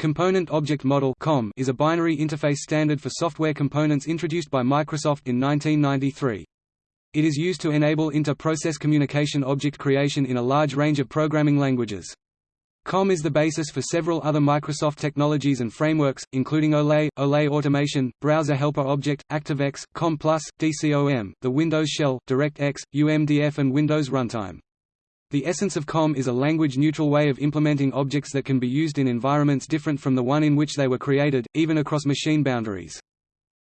Component Object Model is a binary interface standard for software components introduced by Microsoft in 1993. It is used to enable inter-process communication object creation in a large range of programming languages. COM is the basis for several other Microsoft technologies and frameworks, including OLE, OLE Automation, Browser Helper Object, ActiveX, COM+, DCOM, the Windows Shell, DirectX, UMDF and Windows Runtime. The essence of COM is a language-neutral way of implementing objects that can be used in environments different from the one in which they were created, even across machine boundaries.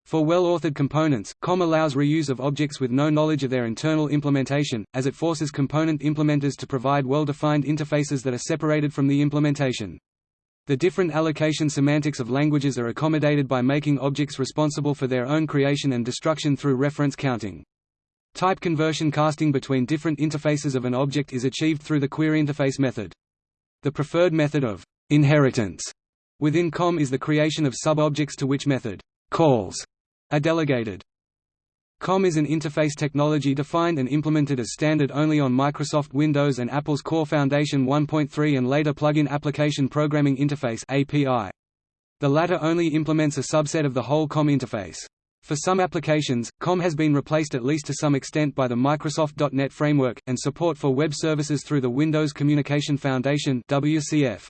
For well-authored components, COM allows reuse of objects with no knowledge of their internal implementation, as it forces component implementers to provide well-defined interfaces that are separated from the implementation. The different allocation semantics of languages are accommodated by making objects responsible for their own creation and destruction through reference counting. Type conversion casting between different interfaces of an object is achieved through the queryInterface method. The preferred method of inheritance within COM is the creation of sub-objects to which method calls are delegated. COM is an interface technology defined and implemented as standard only on Microsoft Windows and Apple's Core Foundation 1.3 and later Plug-in Application Programming Interface (API). The latter only implements a subset of the whole COM interface. For some applications, COM has been replaced at least to some extent by the Microsoft .NET Framework, and support for web services through the Windows Communication Foundation WCF.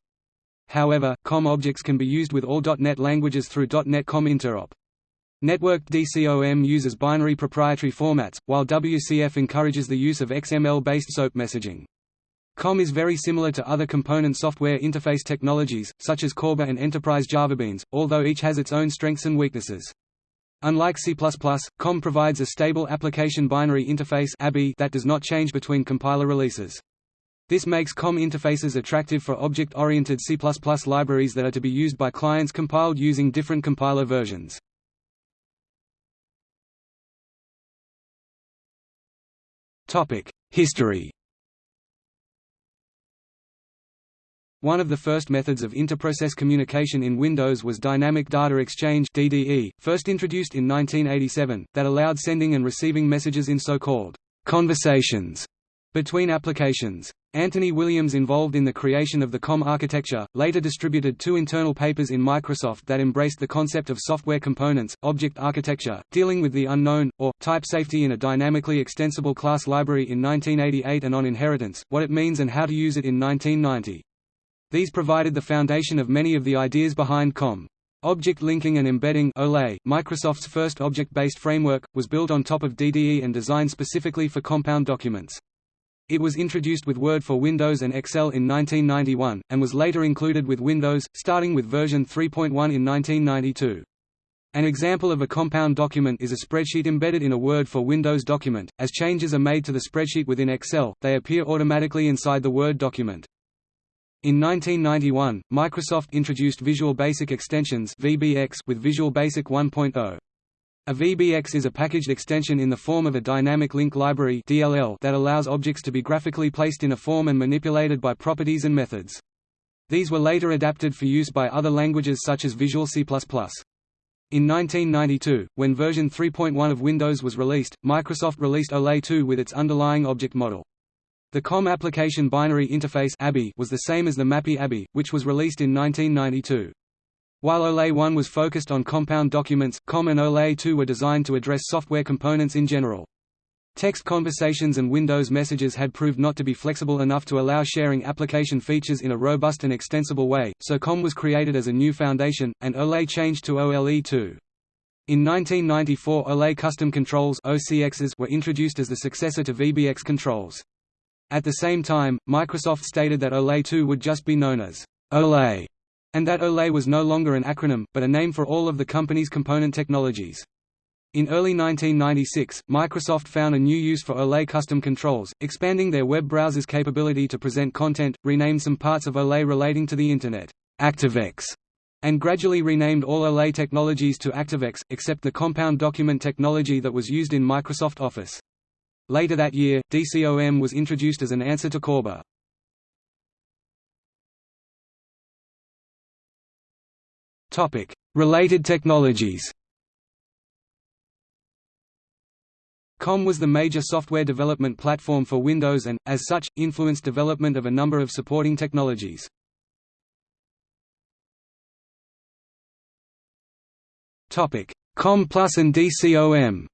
However, COM objects can be used with all .NET languages through .NET COM Interop. Networked DCOM uses binary proprietary formats, while WCF encourages the use of XML-based SOAP messaging. COM is very similar to other component software interface technologies, such as Corba and Enterprise JavaBeans, although each has its own strengths and weaknesses. Unlike C++, COM provides a stable application binary interface that does not change between compiler releases. This makes COM interfaces attractive for object-oriented C++ libraries that are to be used by clients compiled using different compiler versions. History One of the first methods of interprocess communication in Windows was Dynamic Data Exchange (DDE), first introduced in 1987, that allowed sending and receiving messages in so-called conversations between applications. Anthony Williams involved in the creation of the COM architecture, later distributed two internal papers in Microsoft that embraced the concept of software components, object architecture, dealing with the unknown, or, type safety in a dynamically extensible class library in 1988 and on inheritance, what it means and how to use it in 1990. These provided the foundation of many of the ideas behind COM. Object Linking and Embedding OLE, Microsoft's first object-based framework, was built on top of DDE and designed specifically for compound documents. It was introduced with Word for Windows and Excel in 1991, and was later included with Windows, starting with version 3.1 in 1992. An example of a compound document is a spreadsheet embedded in a Word for Windows document. As changes are made to the spreadsheet within Excel, they appear automatically inside the Word document. In 1991, Microsoft introduced Visual Basic Extensions (VBX) with Visual Basic 1.0. A VBX is a packaged extension in the form of a dynamic link library (DLL) that allows objects to be graphically placed in a form and manipulated by properties and methods. These were later adapted for use by other languages such as Visual C++. In 1992, when version 3.1 of Windows was released, Microsoft released OLE 2 with its underlying object model. The COM application binary interface was the same as the MAPI ABI, which was released in 1992. While OLE 1 was focused on compound documents, COM and OLE 2 were designed to address software components in general. Text conversations and Windows messages had proved not to be flexible enough to allow sharing application features in a robust and extensible way, so COM was created as a new foundation, and OLE changed to OLE 2. In 1994 OLE Custom Controls were introduced as the successor to VBX controls. At the same time, Microsoft stated that OLE 2 would just be known as OLE, and that OLE was no longer an acronym, but a name for all of the company's component technologies. In early 1996, Microsoft found a new use for OLE custom controls, expanding their web browser's capability to present content, renamed some parts of OLE relating to the Internet, ActiveX, and gradually renamed all OLE technologies to ActiveX, except the compound document technology that was used in Microsoft Office. Later that year, DCOM was introduced as an answer to Corba. Related technologies COM was the major software development platform for Windows and, as such, influenced development of a number of supporting technologies. COM Plus and DCOM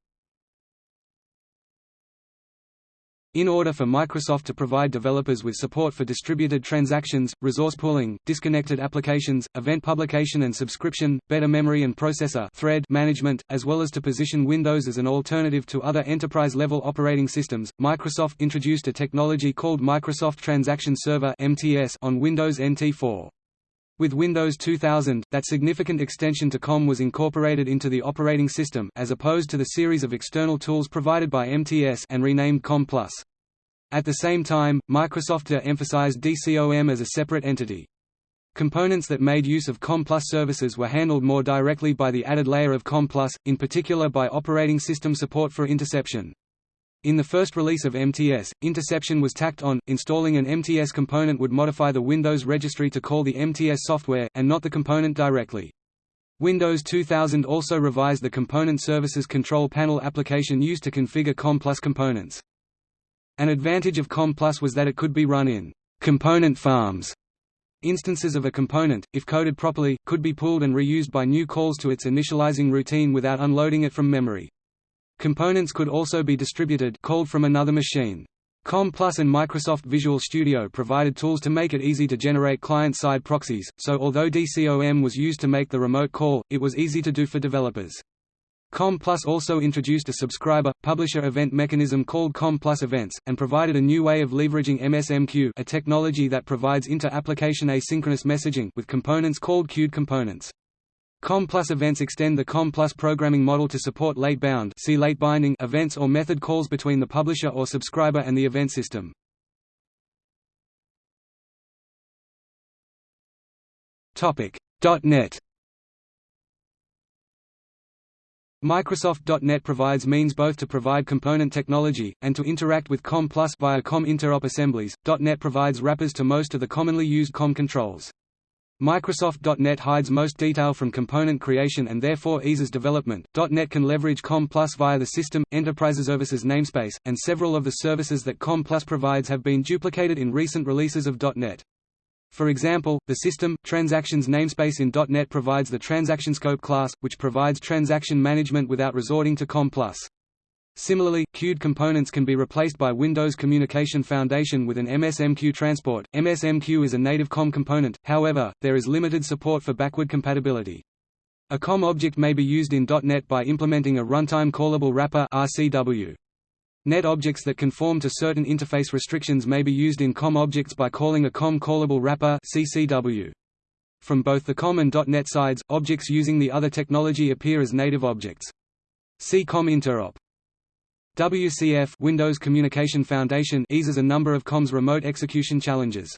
In order for Microsoft to provide developers with support for distributed transactions, resource pooling, disconnected applications, event publication and subscription, better memory and processor thread management, as well as to position Windows as an alternative to other enterprise-level operating systems, Microsoft introduced a technology called Microsoft Transaction Server on Windows NT 4. With Windows 2000, that significant extension to COM was incorporated into the operating system as opposed to the series of external tools provided by MTS and renamed COM+. At the same time, Microsoft emphasized DCOM as a separate entity. Components that made use of COM Plus services were handled more directly by the added layer of COM Plus, in particular by operating system support for interception. In the first release of MTS, interception was tacked on. Installing an MTS component would modify the Windows registry to call the MTS software, and not the component directly. Windows 2000 also revised the Component Services Control Panel application used to configure COM Plus components. An advantage of COM Plus was that it could be run in component farms. Instances of a component, if coded properly, could be pulled and reused by new calls to its initializing routine without unloading it from memory. Components could also be distributed called from another machine. COM Plus and Microsoft Visual Studio provided tools to make it easy to generate client-side proxies, so although DCOM was used to make the remote call, it was easy to do for developers. COM Plus also introduced a subscriber-publisher event mechanism called COM Plus Events, and provided a new way of leveraging MSMQ a technology that provides inter-application asynchronous messaging with components called queued components. COM Plus events extend the COM Plus programming model to support late-bound see late binding events or method calls between the publisher or subscriber and the event system. .NET Microsoft.NET provides means both to provide component technology, and to interact with COM Plus via COM interop assemblies. .NET provides wrappers to most of the commonly used COM controls. Microsoft.NET hides most detail from component creation and therefore eases development. .NET can leverage COM Plus via the System, Enterprise Services namespace, and several of the services that COM Plus provides have been duplicated in recent releases of .NET. For example, the System, Transactions namespace in .NET provides the TransactionScope class, which provides transaction management without resorting to COM Plus. Similarly, queued components can be replaced by Windows Communication Foundation with an MSMQ transport. MSMQ is a native COM component, however, there is limited support for backward compatibility. A COM object may be used in .NET by implementing a runtime callable wrapper RCW. Net objects that conform to certain interface restrictions may be used in COM objects by calling a COM callable wrapper CCW. From both the COM and .NET sides, objects using the other technology appear as native objects. See COM interop. WCF Windows Communication Foundation eases a number of COM's remote execution challenges.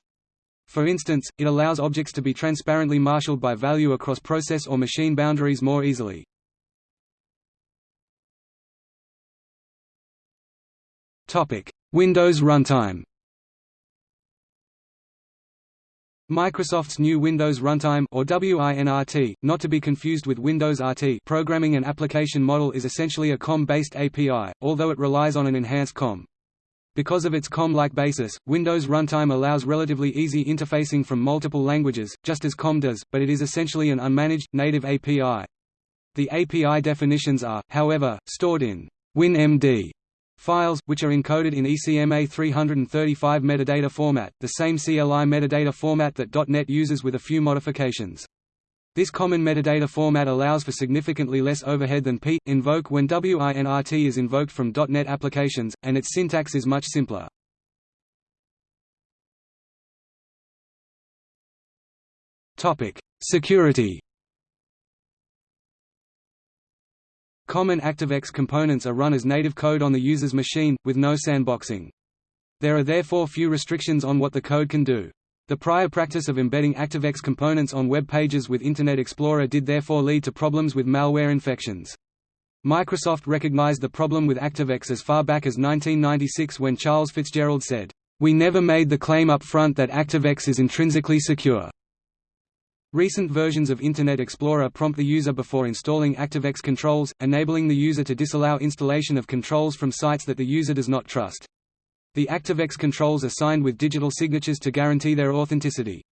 For instance, it allows objects to be transparently marshaled by value across process or machine boundaries more easily. Windows Runtime Microsoft's new Windows Runtime or WINRT, not to be confused with Windows RT programming and application model is essentially a COM-based API, although it relies on an enhanced COM. Because of its COM-like basis, Windows Runtime allows relatively easy interfacing from multiple languages, just as COM does, but it is essentially an unmanaged, native API. The API definitions are, however, stored in WinMD Files, which are encoded in ECMA 335 metadata format, the same CLI metadata format that .NET uses with a few modifications. This common metadata format allows for significantly less overhead than p invoke when WINRT is invoked from .NET applications, and its syntax is much simpler. Security Common ActiveX components are run as native code on the user's machine, with no sandboxing. There are therefore few restrictions on what the code can do. The prior practice of embedding ActiveX components on web pages with Internet Explorer did therefore lead to problems with malware infections. Microsoft recognized the problem with ActiveX as far back as 1996 when Charles Fitzgerald said, "...we never made the claim up front that ActiveX is intrinsically secure." Recent versions of Internet Explorer prompt the user before installing ActiveX controls, enabling the user to disallow installation of controls from sites that the user does not trust. The ActiveX controls are signed with digital signatures to guarantee their authenticity.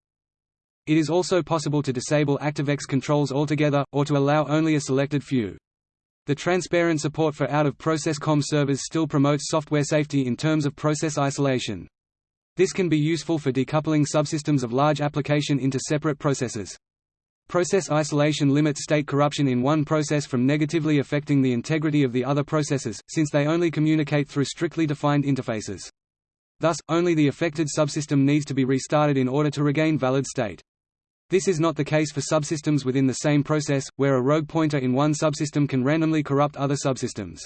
It is also possible to disable ActiveX controls altogether, or to allow only a selected few. The transparent support for out-of-process COM servers still promotes software safety in terms of process isolation. This can be useful for decoupling subsystems of large application into separate processes. Process isolation limits state corruption in one process from negatively affecting the integrity of the other processes, since they only communicate through strictly defined interfaces. Thus, only the affected subsystem needs to be restarted in order to regain valid state. This is not the case for subsystems within the same process, where a rogue pointer in one subsystem can randomly corrupt other subsystems.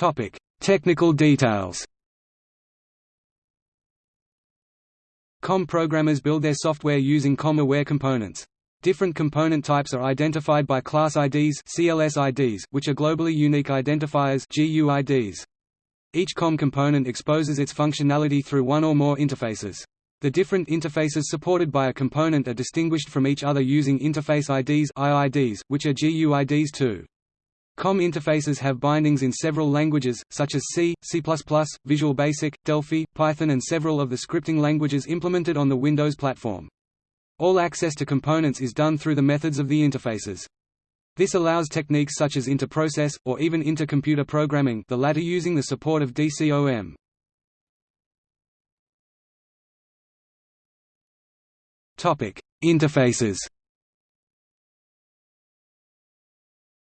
Topic: Technical details. COM programmers build their software using COM-aware components. Different component types are identified by class IDs, CLS IDs, which are globally unique identifiers, GUIDs. Each COM component exposes its functionality through one or more interfaces. The different interfaces supported by a component are distinguished from each other using interface IDs IIDs, which are GUIDs too. COM interfaces have bindings in several languages, such as C, C++, Visual Basic, Delphi, Python and several of the scripting languages implemented on the Windows platform. All access to components is done through the methods of the interfaces. This allows techniques such as inter-process, or even inter-computer programming the latter using the support of DCOM. Interfaces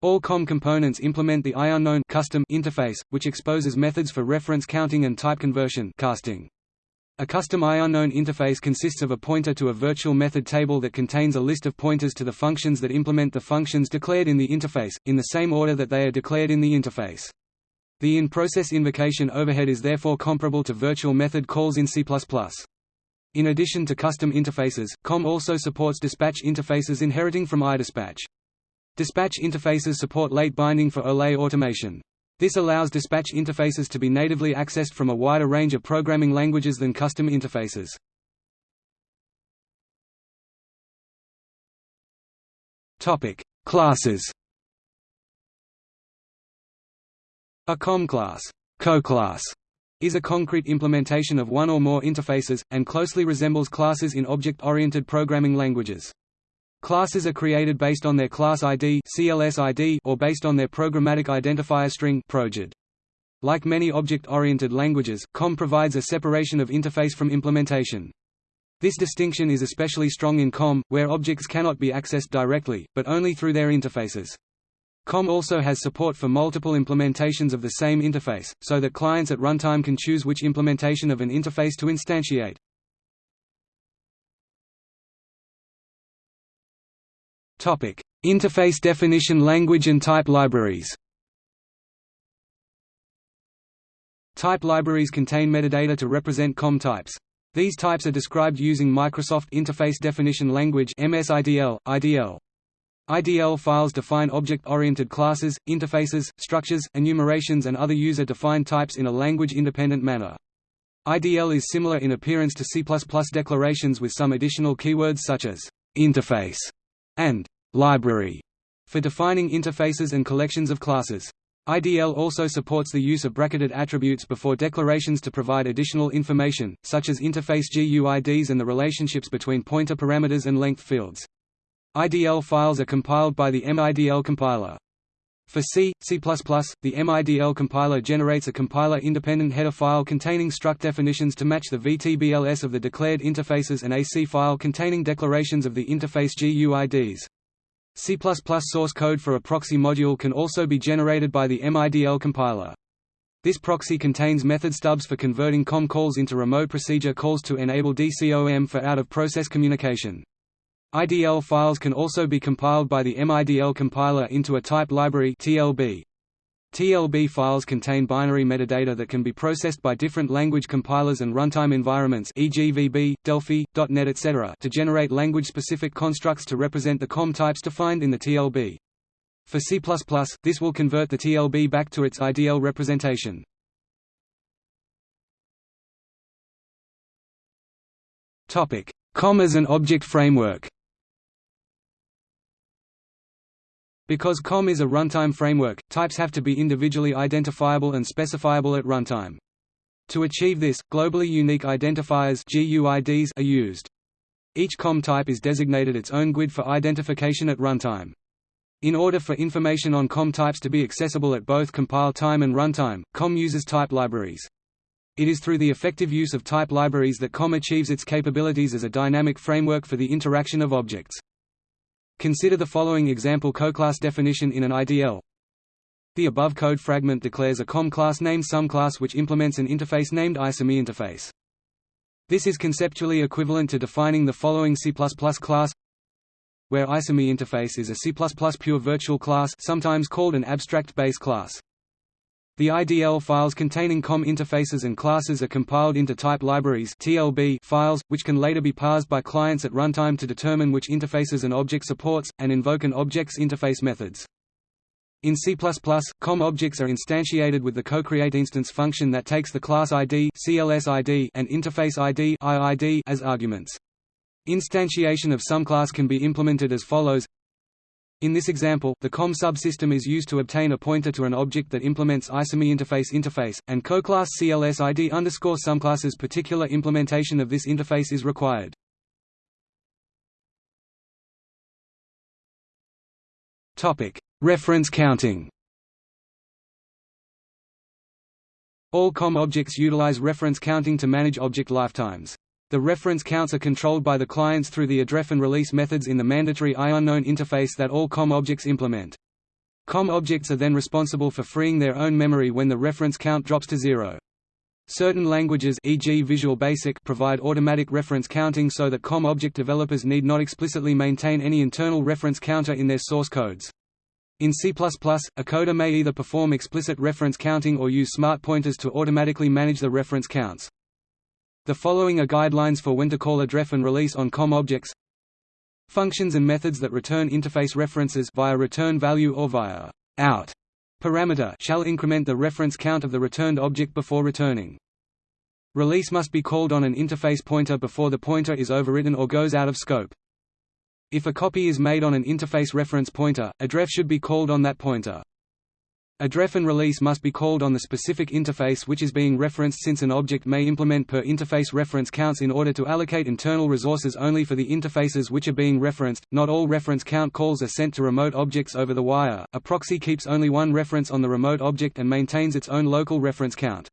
All COM components implement the IUnknown custom interface, which exposes methods for reference counting and type conversion casting. A custom IUnknown interface consists of a pointer to a virtual method table that contains a list of pointers to the functions that implement the functions declared in the interface, in the same order that they are declared in the interface. The in-process invocation overhead is therefore comparable to virtual method calls in C++. In addition to custom interfaces, COM also supports dispatch interfaces inheriting from iDispatch. Dispatch interfaces support late binding for OLE automation. This allows dispatch interfaces to be natively accessed from a wider range of programming languages than custom interfaces. Topic: Classes. A COM class, co-class, is a concrete implementation of one or more interfaces, and closely resembles classes in object-oriented programming languages. Classes are created based on their class ID, or based on their programmatic identifier string. Like many object-oriented languages, COM provides a separation of interface from implementation. This distinction is especially strong in COM, where objects cannot be accessed directly, but only through their interfaces. COM also has support for multiple implementations of the same interface, so that clients at runtime can choose which implementation of an interface to instantiate. Topic: Interface definition language and type libraries. Type libraries contain metadata to represent COM types. These types are described using Microsoft Interface Definition Language (MSIDL) (IDL). IDL files define object-oriented classes, interfaces, structures, enumerations and other user-defined types in a language-independent manner. IDL is similar in appearance to C++ declarations with some additional keywords such as interface and library for defining interfaces and collections of classes. IDL also supports the use of bracketed attributes before declarations to provide additional information, such as interface GUIDs and the relationships between pointer parameters and length fields. IDL files are compiled by the MIDL compiler. For C, C++, the MIDL compiler generates a compiler-independent header file containing struct definitions to match the VTBLS of the declared interfaces and a C file containing declarations of the interface GUIDs. C++ source code for a proxy module can also be generated by the MIDL compiler. This proxy contains method stubs for converting COM calls into remote procedure calls to enable DCOM for out-of-process communication. IDL files can also be compiled by the MIDL compiler into a type library TLB. TLB files contain binary metadata that can be processed by different language compilers and runtime environments e.g. VB, Delphi, .NET etc. to generate language-specific constructs to represent the COM types defined in the TLB. For C++, this will convert the TLB back to its IDL representation. COM as an object framework Because COM is a runtime framework, types have to be individually identifiable and specifiable at runtime. To achieve this, globally unique identifiers GUIDs are used. Each COM type is designated its own GUID for identification at runtime. In order for information on COM types to be accessible at both compile time and runtime, COM uses type libraries. It is through the effective use of type libraries that COM achieves its capabilities as a dynamic framework for the interaction of objects. Consider the following example coclass definition in an IDL. The above code fragment declares a COM class named SomeClass which implements an interface named ISome interface. This is conceptually equivalent to defining the following C++ class where ISome interface is a C++ pure virtual class sometimes called an abstract base class. The IDL files containing COM interfaces and classes are compiled into type libraries (TLB) files, which can later be parsed by clients at runtime to determine which interfaces an object supports, and invoke an object's interface methods. In C++, COM objects are instantiated with the cocreateinstance function that takes the class ID, CLS ID and interface ID, IID as arguments. Instantiation of some class can be implemented as follows in this example, the COM subsystem is used to obtain a pointer to an object that implements ISome interface interface, and coclass CLSID underscore SomeClass's particular implementation of this interface is required. Reference counting. All COM objects utilize reference counting to manage object lifetimes. The reference counts are controlled by the clients through the AddRef and release methods in the mandatory IUnknown interface that all COM objects implement. COM objects are then responsible for freeing their own memory when the reference count drops to zero. Certain languages e.g. Visual Basic provide automatic reference counting so that COM object developers need not explicitly maintain any internal reference counter in their source codes. In C++, a coder may either perform explicit reference counting or use smart pointers to automatically manage the reference counts. The following are guidelines for when to call AddRef and release on COM objects. Functions and methods that return interface references via return value or via out parameter shall increment the reference count of the returned object before returning. Release must be called on an interface pointer before the pointer is overwritten or goes out of scope. If a copy is made on an interface reference pointer, AddRef should be called on that pointer. A and release must be called on the specific interface which is being referenced since an object may implement per interface reference counts in order to allocate internal resources only for the interfaces which are being referenced. Not all reference count calls are sent to remote objects over the wire. A proxy keeps only one reference on the remote object and maintains its own local reference count.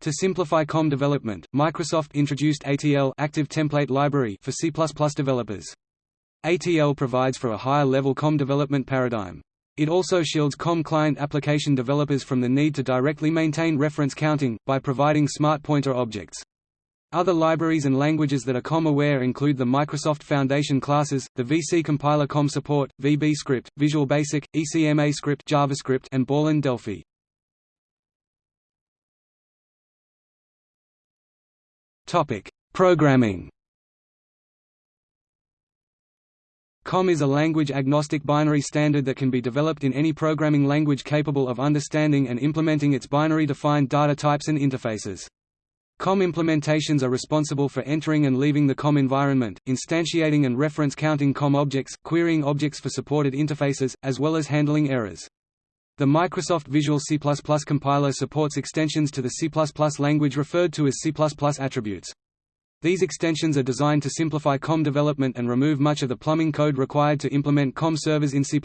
To simplify COM development, Microsoft introduced ATL Active Template Library for C++ developers. ATL provides for a higher-level COM development paradigm. It also shields COM client application developers from the need to directly maintain reference counting, by providing smart pointer objects. Other libraries and languages that are COM-aware include the Microsoft Foundation classes, the VC compiler COM support, VBScript, Visual Basic, ECMA script JavaScript, and Borland Delphi. Topic: Programming. COM is a language-agnostic binary standard that can be developed in any programming language capable of understanding and implementing its binary-defined data types and interfaces. COM implementations are responsible for entering and leaving the COM environment, instantiating and reference counting COM objects, querying objects for supported interfaces, as well as handling errors. The Microsoft Visual C++ compiler supports extensions to the C++ language referred to as C++ attributes. These extensions are designed to simplify COM development and remove much of the plumbing code required to implement COM servers in C++.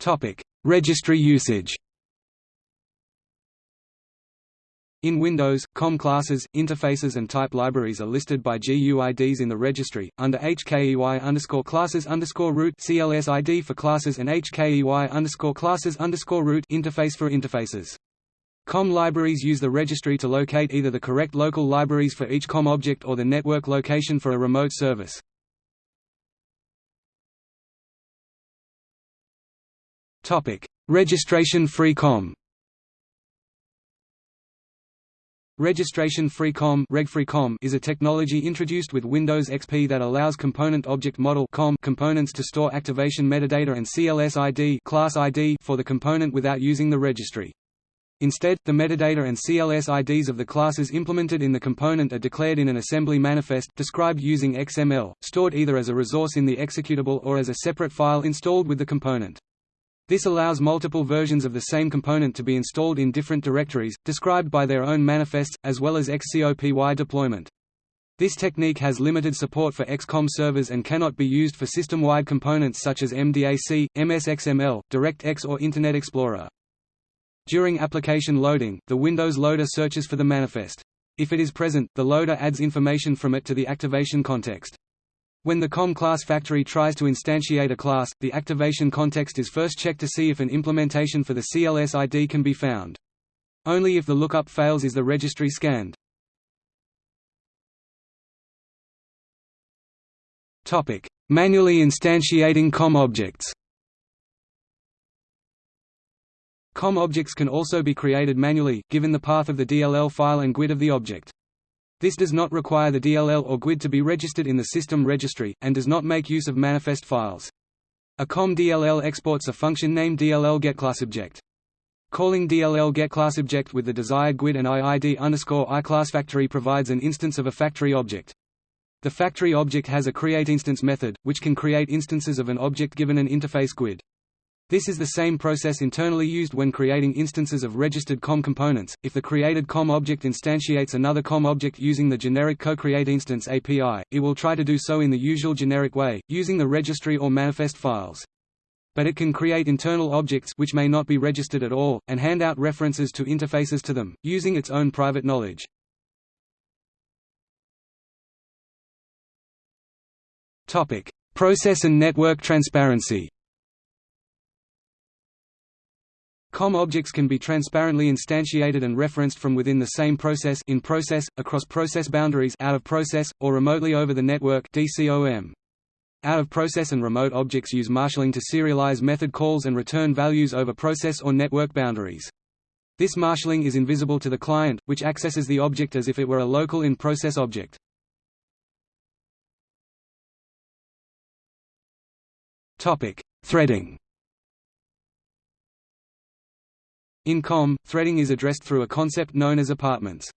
Topic: Registry usage. In Windows, COM classes, interfaces and type libraries are listed by GUIDs in the registry, under HKEY underscore classes underscore root CLSID for classes and HKEY underscore classes underscore root interface for interfaces. COM libraries use the registry to locate either the correct local libraries for each COM object or the network location for a remote service. Topic: Registration-free COM Registration-free COM, is a technology introduced with Windows XP that allows Component Object Model COM components to store activation metadata and CLS ID, class ID for the component without using the registry. Instead, the metadata and CLS IDs of the classes implemented in the component are declared in an assembly manifest, described using XML, stored either as a resource in the executable or as a separate file installed with the component. This allows multiple versions of the same component to be installed in different directories, described by their own manifests, as well as XCOPY deployment. This technique has limited support for EXE COM servers and cannot be used for system-wide components such as MDAC, MSXML, DirectX or Internet Explorer. During application loading, the Windows loader searches for the manifest. If it is present, the loader adds information from it to the activation context. When the COM class factory tries to instantiate a class, the activation context is first checked to see if an implementation for the CLS ID can be found. Only if the lookup fails is the registry scanned. Topic: Manually instantiating COM objects. COM objects can also be created manually, given the path of the DLL file and GUID of the object. This does not require the DLL or GUID to be registered in the system registry, and does not make use of manifest files. A COM DLL exports a function named DLL getClassObject. Calling DLL getClassObject with the desired GUID and IID underscore iClassFactory provides an instance of a factory object. The factory object has a createInstance method, which can create instances of an object given an interface GUID. This is the same process internally used when creating instances of registered COM components. If the created COM object instantiates another COM object using the generic co-create-instance API, it will try to do so in the usual generic way, using the registry or manifest files. But it can create internal objects which may not be registered at all, and hand out references to interfaces to them, using its own private knowledge. Process and network transparency. COM objects can be transparently instantiated and referenced from within the same process in process, across process boundaries out of process, or remotely over the network DCOM. Out of process and remote objects use marshalling to serialize method calls and return values over process or network boundaries. This marshalling is invisible to the client, which accesses the object as if it were a local in-process object. Topic: Threading. In COM, threading is addressed through a concept known as apartments.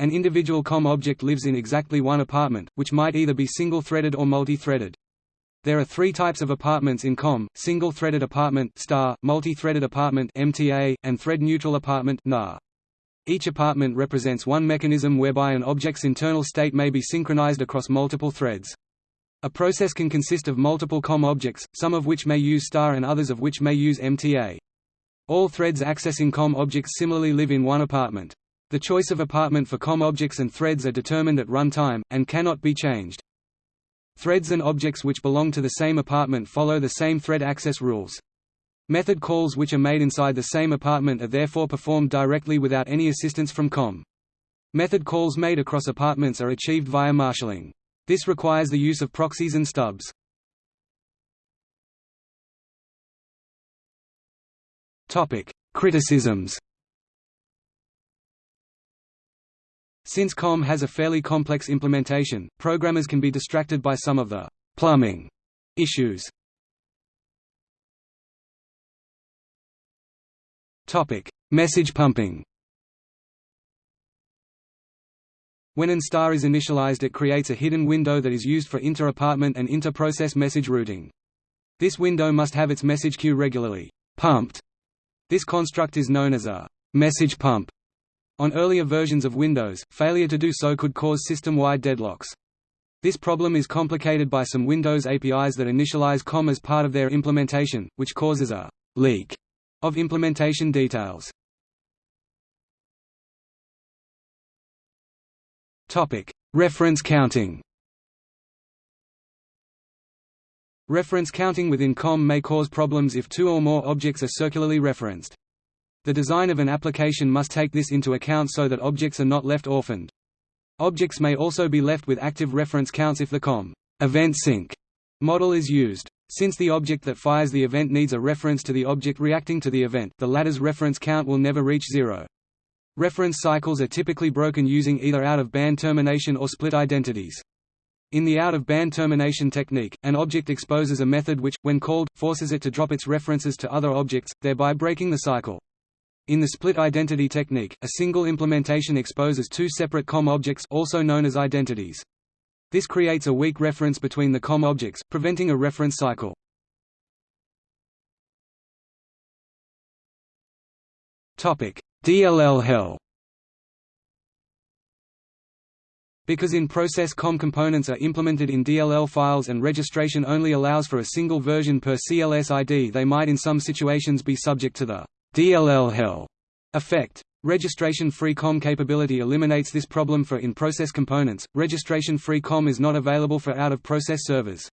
An individual COM object lives in exactly one apartment, which might either be single-threaded or multi-threaded. There are three types of apartments in COM, single-threaded apartment STA, multi-threaded apartment MTA, and thread-neutral apartment NAR. Each apartment represents one mechanism whereby an object's internal state may be synchronized across multiple threads. A process can consist of multiple COM objects, some of which may use STA and others of which may use MTA. All threads accessing COM objects similarly live in one apartment. The choice of apartment for COM objects and threads are determined at runtime, and cannot be changed. Threads and objects which belong to the same apartment follow the same thread access rules. Method calls which are made inside the same apartment are therefore performed directly without any assistance from COM. Method calls made across apartments are achieved via marshalling. This requires the use of proxies and stubs. Topic: Criticisms. Since COM has a fairly complex implementation, programmers can be distracted by some of the plumbing issues. Topic: Message pumping. When an STA is initialized it creates a hidden window that is used for inter-apartment and inter-process message routing. This window must have its message queue regularly pumped. This construct is known as a message pump. On earlier versions of Windows, failure to do so could cause system-wide deadlocks. This problem is complicated by some Windows APIs that initialize COM as part of their implementation, which causes a leak of implementation details. Reference counting. Reference counting within COM may cause problems if two or more objects are circularly referenced. The design of an application must take this into account so that objects are not left orphaned. Objects may also be left with active reference counts if the COM event sink model is used. Since the object that fires the event needs a reference to the object reacting to the event, the latter's reference count will never reach zero. Reference cycles are typically broken using either out-of-band termination or split identities. In the out-of-band termination technique, an object exposes a method which, when called, forces it to drop its references to other objects, thereby breaking the cycle. In the split identity technique, a single implementation exposes two separate COM objects also known as identities. This creates a weak reference between the COM objects, preventing a reference cycle. DLL hell Because in-process COM components are implemented in DLL files and registration only allows for a single version per CLS ID they might in some situations be subject to the DLL hell effect. Registration-free COM capability eliminates this problem for in-process components. Registration-free COM is not available for out-of-process servers.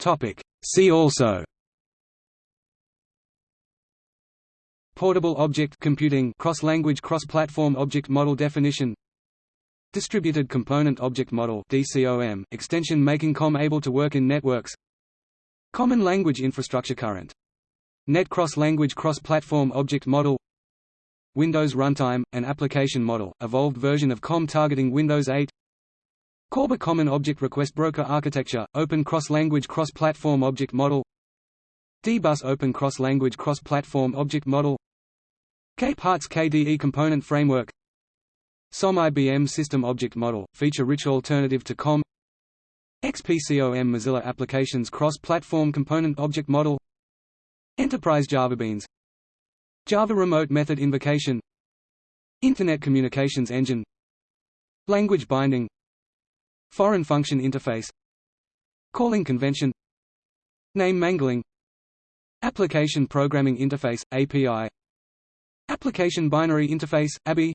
Topic: See also Portable object computing cross-language cross-platform object model definition. Distributed Component Object Model DCOM, extension making COM able to work in networks. Common Language Infrastructure Current. Net Cross-Language Cross-Platform Object Model. Windows Runtime, an application model, evolved version of COM targeting Windows 8 CORBA Common Object Request Broker Architecture, Open Cross-Language Cross-Platform Object Model D-Bus Open Cross-Language Cross-Platform Object Model. K-Parts KDE Component Framework. SOM IBM System Object Model, feature-rich alternative to COM XPCOM Mozilla Applications Cross-Platform Component Object Model. Enterprise JavaBeans Java Remote Method Invocation. Internet Communications Engine. Language Binding. Foreign Function Interface. Calling Convention. Name Mangling Application Programming Interface, API Application Binary Interface, ABI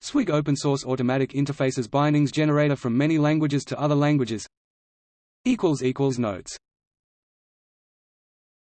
SWIG Open Source Automatic Interfaces Bindings Generator from many languages to other languages. Notes